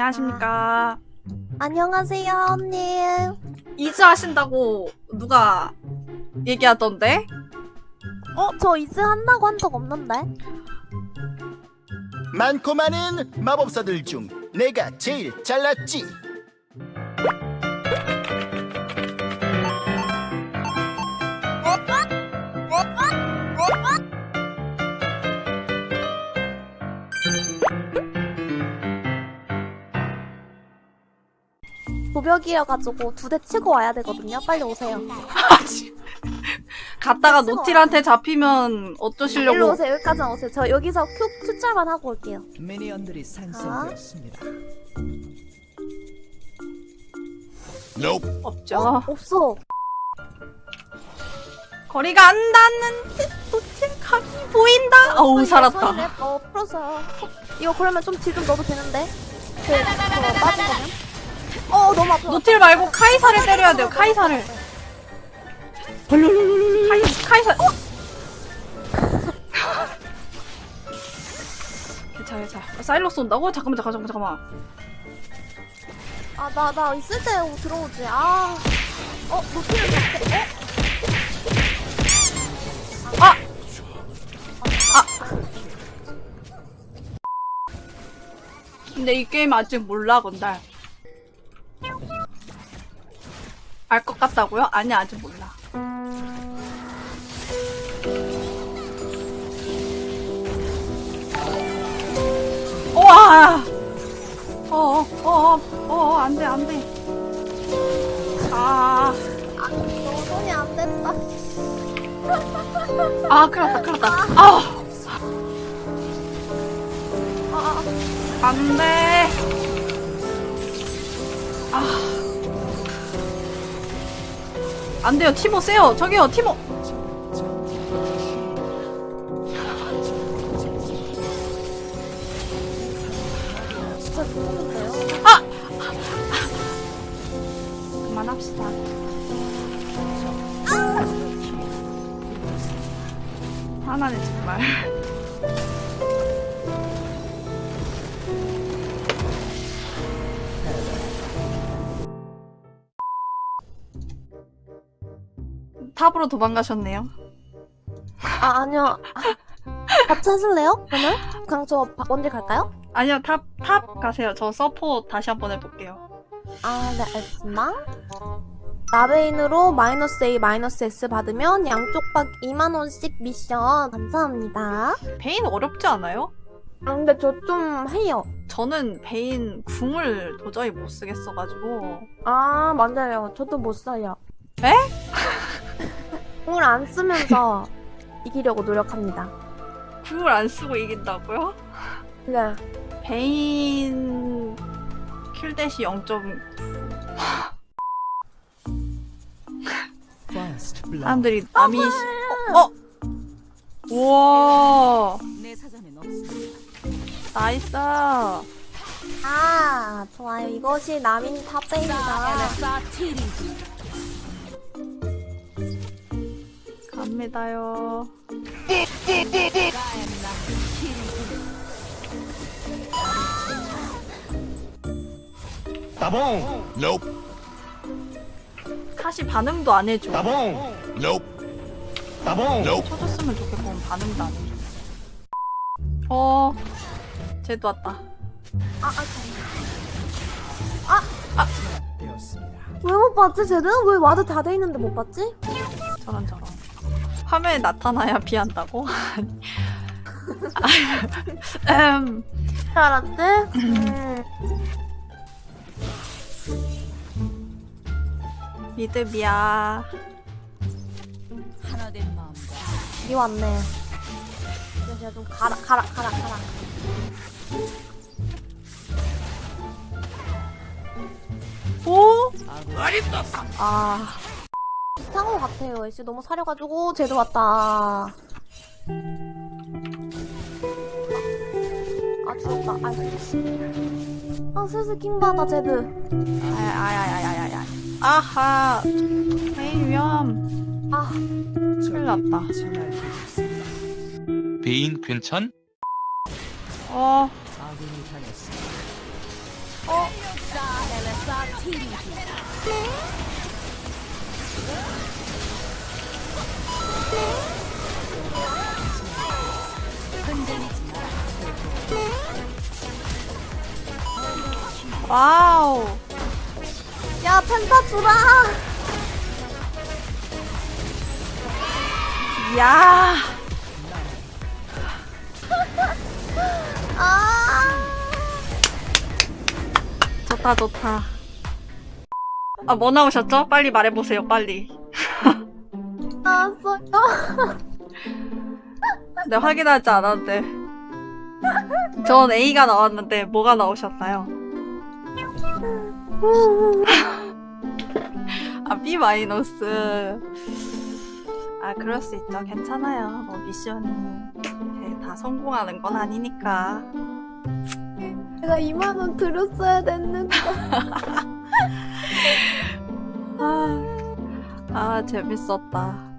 안녕하십니까. 안녕하세요, 언니. 이즈 하신다고 누가 얘기하던데? 어, 저 이즈 한다고 한 적 없는데? 많고 많은 마법사들 중 내가 제일 잘났지. 도벽이어가지고 두 대 치고 와야 되거든요. 빨리 오세요. 갔다가 노틸한테 잡히면 일로 어쩌시려고. 오세요. 여기까지 오세요. 저 여기서 큐 투짤만 하고 올게요. 미니언들이 산성되었습니다. Nope. 없죠. 어? 없어. 거리가 안 닿는데 노틸 각이 보인다. 어우 서인랩, 살았다. 어, 풀었어요. 이거 그러면 좀딜좀 넣어도 되는데? 그, 저 빠진 거면? 어, 너무 아파. 노틸 말고 카이사를 때려야 돼요. 카이사를. 카이 카이사. 어? 괜찮아 괜찮아. 어, 사일러스 온다고? 잠깐만 잠깐만 잠깐만. 아, 나, 나 있을 때 들어오지. 아. 어, 노트를 잡게. 어? 아! 근데 이 게임 아직 몰라 건달. 알 것 같다고요? 아니 아직 몰라. 우와! 어어 어어 어, 어, 어, 안돼 안돼. 아. 아, 너 손이 안 된다. 아, 큰일 났다, 큰일 났다. 아, 아, 아, 안 돼. 아. 안 돼요, 티모 세요. 저기요, 티모. 무서운데요? 그만합시다. 화나네, 정말. 탑으로 도망가셨네요. 아, 아니요. 같이 하실래요? 오늘? 그냥 저 바- 원딜 갈까요? 아니요, 탑, 탑 가세요. 저 서포 다시 한번 해볼게요. 아, 네, 알겠습니다. 나베인으로 마이너스 A, 마이너스 S 받으면 양쪽 박 2만원씩 미션. 감사합니다. 베인 어렵지 않아요? 아, 근데 저 좀 해요. 저는 베인 궁을 도저히 못 쓰겠어가지고 아, 맞아요. 저도 못 써요. 에? 공을 안 쓰면서 이기려고 노력합니다. 궁을 안 쓰고 이긴다고요? 네. 베인 킬대시 0.9 First blood. 사람들이 남이 시... 어? 어? 우와. 나이스 아, 좋아요. 이것이 남인 탑베이다. 사티리지. 갑니다요 따봉. Nope. 카시 반응도 안 해줘 따봉. Nope. 따봉. Nope. 쳐줬으면 좋겠고 반응도 안 해줘 어 쟤도 왔다 아, 아, 되었습니다. 왜못 봤지, 쟤는? 왜 ward 다 돼 있는데 못 봤지? 저런 저런 화면에 나타나야 피한다고? 음, 잘 알았지? 음. 믿음이야 하나 된 마음과 이 왔네. 이제 좀 가라, 가라, 가라, 가라. 오? 아 비슷한 것 같아요. 애쉬 너무 사려가지고 쟤도 왔다. 아 죽었다. 아, 아 슬슬 킹받아 쟤드. 아야야야야야야 아하 베인 위험 아 큰일 났다. 베인 괜찮? 어. 어? 와우. 야 펜타 주라 야. 아 좋다 좋다. 아 뭐 나오셨죠? 빨리 말해보세요 빨리. 나왔어요 네 확인하지 않았는데. 전 A가 나왔는데 뭐가 나오셨나요? 아 B 마이너스. 아 그럴 수 있죠. 괜찮아요. 뭐 미션이 이렇게 다 성공하는 건 아니니까. 내가 2만원 들였어야 됐는데 아, 아 재밌었다.